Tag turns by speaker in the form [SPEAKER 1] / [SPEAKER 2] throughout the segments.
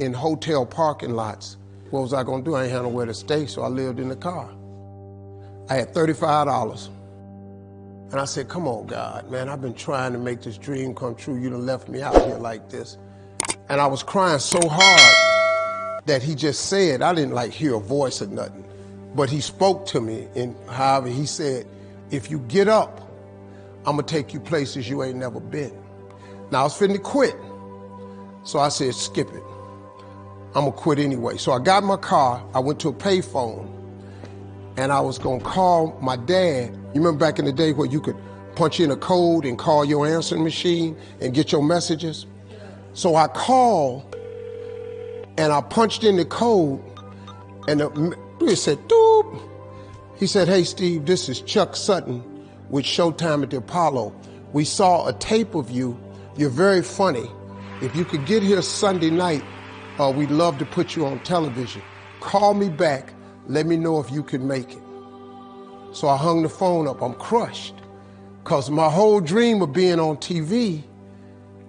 [SPEAKER 1] in hotel parking lots. What was I gonna do? I ain't had nowhere to stay, so I lived in the car. I had $35. And I said, come on, God, man, I've been trying to make this dream come true. You done left me out here like this. And I was crying so hard that he just said, I didn't like hear a voice or nothing, but he spoke to me. And however, he said, if you get up, I'm gonna take you places you ain't never been. Now I was finna quit. So I said, skip it. I'm gonna quit anyway. So I got my car, I went to a payphone, and I was gonna call my dad. You remember back in the day where you could punch in a code and call your answering machine and get your messages? So I called and I punched in the code and the, it said, doop. He said, hey, Steve, this is Chuck Sutton with Showtime at the Apollo. We saw a tape of you. You're very funny. If you could get here Sunday night, uh, we'd love to put you on television. Call me back. Let me know if you can make it. So I hung the phone up. I'm crushed because my whole dream of being on TV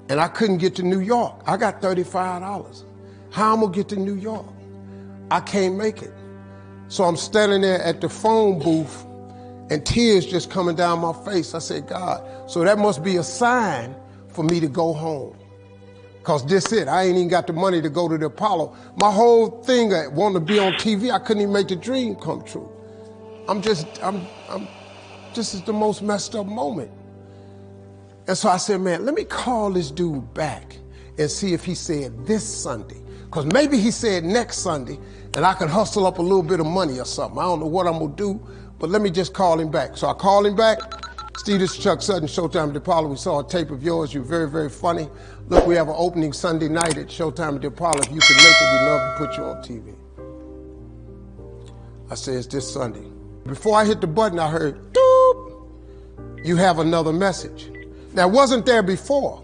[SPEAKER 1] and I couldn't get to New York. I got $35. How am I gonna get to New York? I can't make it. So I'm standing there at the phone booth and tears just coming down my face. I said, God, so that must be a sign for me to go home. Cause this it, I ain't even got the money to go to the Apollo. My whole thing, uh, I wanted to be on TV, I couldn't even make the dream come true. I'm just, I'm, I'm, this is the most messed up moment. And so I said, man, let me call this dude back and see if he said this Sunday. Because maybe he said next Sunday and I can hustle up a little bit of money or something. I don't know what I'm to do, but let me just call him back. So I called him back. Steve, this is Chuck Sutton, Showtime at. We saw a tape of yours. You're very, very funny. Look, we have an opening Sunday night at Showtime at. If you can make it, we'd love to put you on TV. I said, it's this Sunday. Before I hit the button, I heard, doop, you have another message. That wasn't there before.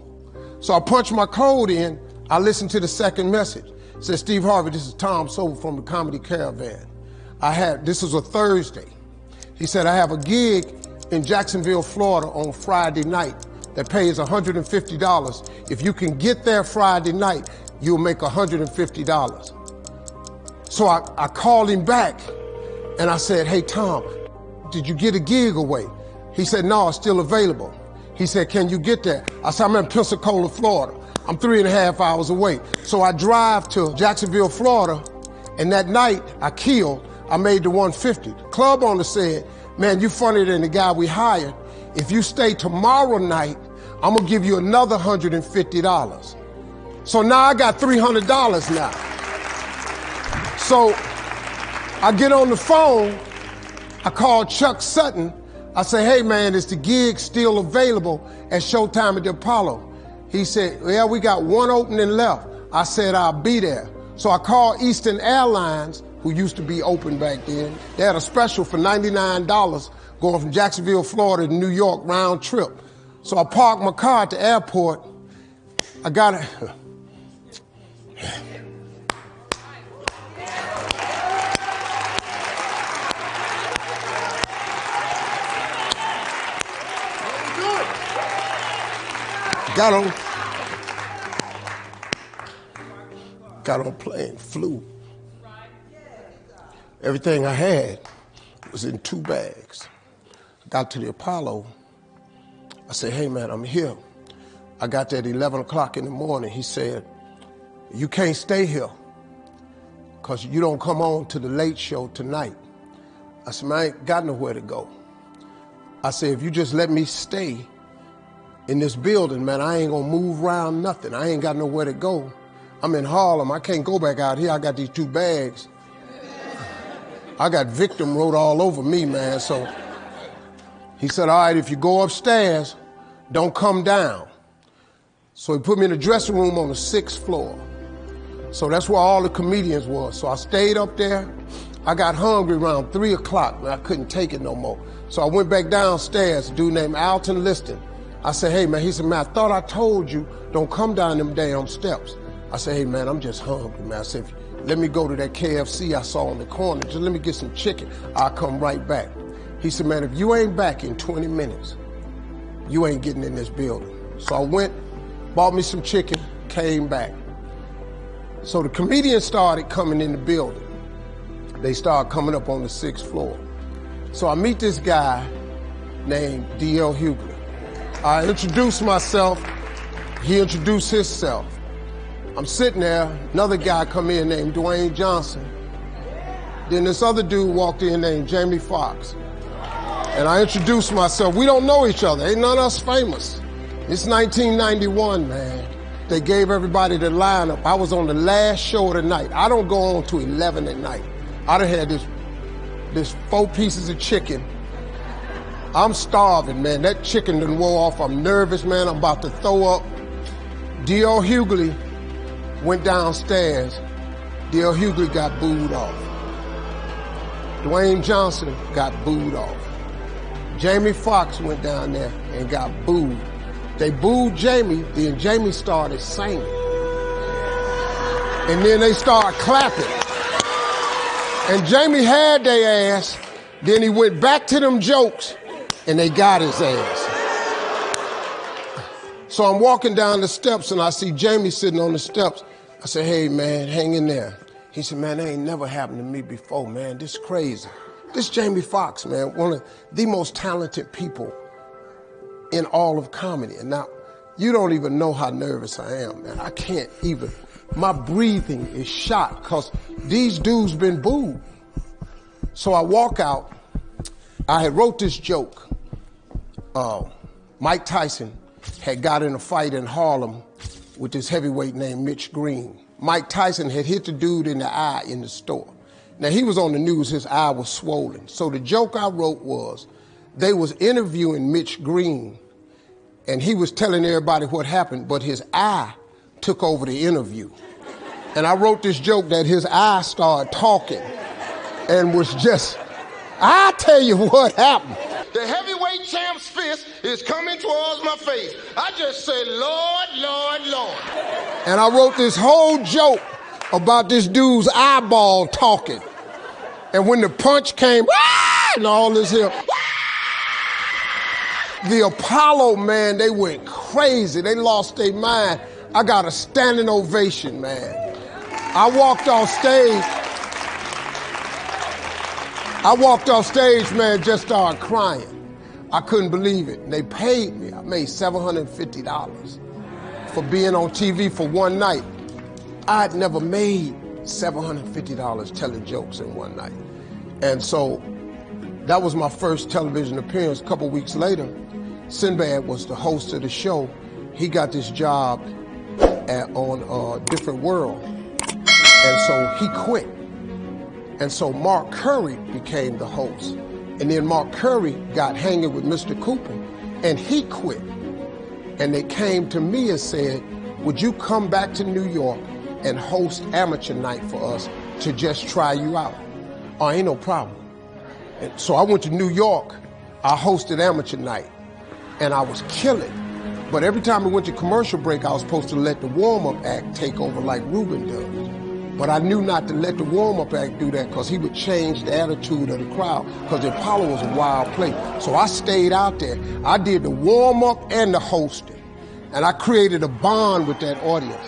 [SPEAKER 1] So I punched my code in. I listened to the second message. It Steve Harvey, this is Tom Sobel from the Comedy Caravan. I had, this was a Thursday. He said, I have a gig in Jacksonville, Florida on Friday night that pays $150. If you can get there Friday night, you'll make $150. So I, I called him back and I said, hey, Tom, did you get a gig away? He said, no, it's still available. He said, can you get there? I said, I'm in Pensacola, Florida. I'm three and a half hours away. So I drive to Jacksonville, Florida, and that night I killed, I made the 150. The club owner said, man, you funnier than the guy we hired. If you stay tomorrow night, I'm gonna give you another $150. So now I got $300 now. So I get on the phone, I call Chuck Sutton, I say, hey man, is the gig still available at Showtime at the Apollo? He said, yeah, we got one opening left. I said, I'll be there. So I called Eastern Airlines, who used to be open back then. They had a special for $99 going from Jacksonville, Florida to New York round trip. So I parked my car at the airport. I got it. Got on, got on plane, flew. Everything I had was in two bags. Got to the Apollo. I said, hey man, I'm here. I got there at 11 o'clock in the morning. He said, you can't stay here because you don't come on to the late show tonight. I said, man, I ain't got nowhere to go. I said, if you just let me stay, in this building, man, I ain't gonna move around nothing. I ain't got nowhere to go. I'm in Harlem. I can't go back out here. I got these two bags. I got victim wrote all over me, man. So he said, all right, if you go upstairs, don't come down. So he put me in the dressing room on the sixth floor. So that's where all the comedians was. So I stayed up there. I got hungry around three o'clock, but I couldn't take it no more. So I went back downstairs, a dude named Alton Liston. I said, hey man, he said, man, I thought I told you, don't come down them damn steps. I said, hey man, I'm just hungry, man. I said, let me go to that KFC I saw on the corner. Just let me get some chicken. I'll come right back. He said, man, if you ain't back in 20 minutes, you ain't getting in this building. So I went, bought me some chicken, came back. So the comedians started coming in the building. They started coming up on the sixth floor. So I meet this guy named D.L. Hughley. I introduce myself. He introduced himself. I'm sitting there, another guy come in named Dwayne Johnson. Then this other dude walked in named Jamie Foxx. And I introduced myself. We don't know each other. Ain't none of us famous. It's 1991, man. They gave everybody the lineup. I was on the last show of the night. I don't go on to 11 at night. I done had this, this four pieces of chicken. I'm starving, man. That chicken done wore off. I'm nervous, man. I'm about to throw up. D.L. Hughley went downstairs. D.L. Hughley got booed off. Dwayne Johnson got booed off. Jamie Foxx went down there and got booed. They booed Jamie, then Jamie started singing. And then they started clapping. And Jamie had their ass. Then he went back to them jokes and they got his ass. So I'm walking down the steps and I see Jamie sitting on the steps. I said, hey man, hang in there. He said, man, that ain't never happened to me before, man. This crazy. This Jamie Foxx, man, one of the most talented people in all of comedy. And now, you don't even know how nervous I am, man. I can't even, my breathing is shot because these dudes been booed. So I walk out. I had wrote this joke. Uh, Mike Tyson had got in a fight in Harlem with this heavyweight named Mitch Green. Mike Tyson had hit the dude in the eye in the store. Now he was on the news, his eye was swollen. So the joke I wrote was, they was interviewing Mitch Green and he was telling everybody what happened, but his eye took over the interview. And I wrote this joke that his eye started talking and was just, I tell you what happened.
[SPEAKER 2] Champ's fist is coming towards my face. I just said, Lord, Lord, Lord.
[SPEAKER 1] And I wrote this whole joke about this dude's eyeball talking. And when the punch came, ah! and all this here, ah! the Apollo, man, they went crazy. They lost their mind. I got a standing ovation, man. I walked off stage. I walked off stage, man, just started crying. I couldn't believe it. They paid me. I made $750 for being on TV for one night. I'd never made $750 telling jokes in one night. And so that was my first television appearance. A couple weeks later, Sinbad was the host of the show. He got this job at, on a Different World. And so he quit. And so Mark Curry became the host. And then Mark Curry got hanging with Mr. Cooper and he quit. And they came to me and said, would you come back to New York and host amateur night for us to just try you out? Oh, ain't no problem. And so I went to New York. I hosted amateur night and I was killing. But every time we went to commercial break, I was supposed to let the warm-up act take over like Ruben does. But I knew not to let the warm-up act do that because he would change the attitude of the crowd because the Apollo was a wild place. So I stayed out there. I did the warm-up and the hosting. And I created a bond with that audience.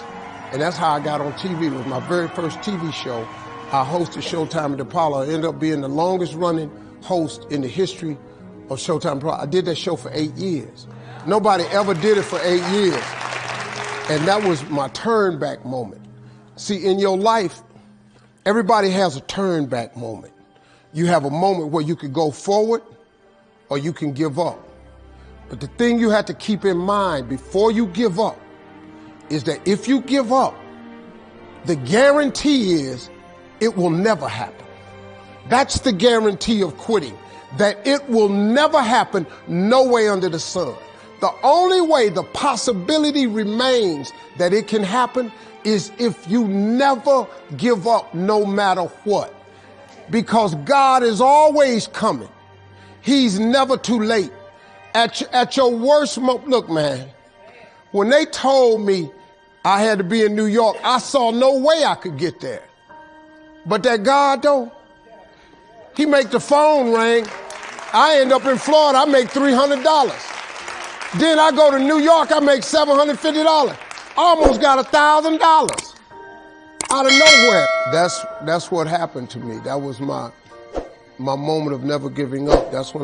[SPEAKER 1] And that's how I got on TV. It was my very first TV show. I hosted Showtime at Apollo. I ended up being the longest running host in the history of Showtime. I did that show for eight years. Nobody ever did it for eight years. And that was my turn back moment. See, in your life, everybody has a turn back moment. You have a moment where you can go forward or you can give up. But the thing you have to keep in mind before you give up is that if you give up, the guarantee is it will never happen. That's the guarantee of quitting that it will never happen no way under the sun. The only way the possibility remains that it can happen is if you never give up no matter what. Because God is always coming. He's never too late. At, at your worst moment, look, man, when they told me I had to be in New York, I saw no way I could get there. But that God, though, he make the phone ring. I end up in Florida, I make $300. Then I go to New York, I make $750. Almost got a $1,000. out of nowhere. That's that's what happened to me. That was my my moment of never giving up. That's when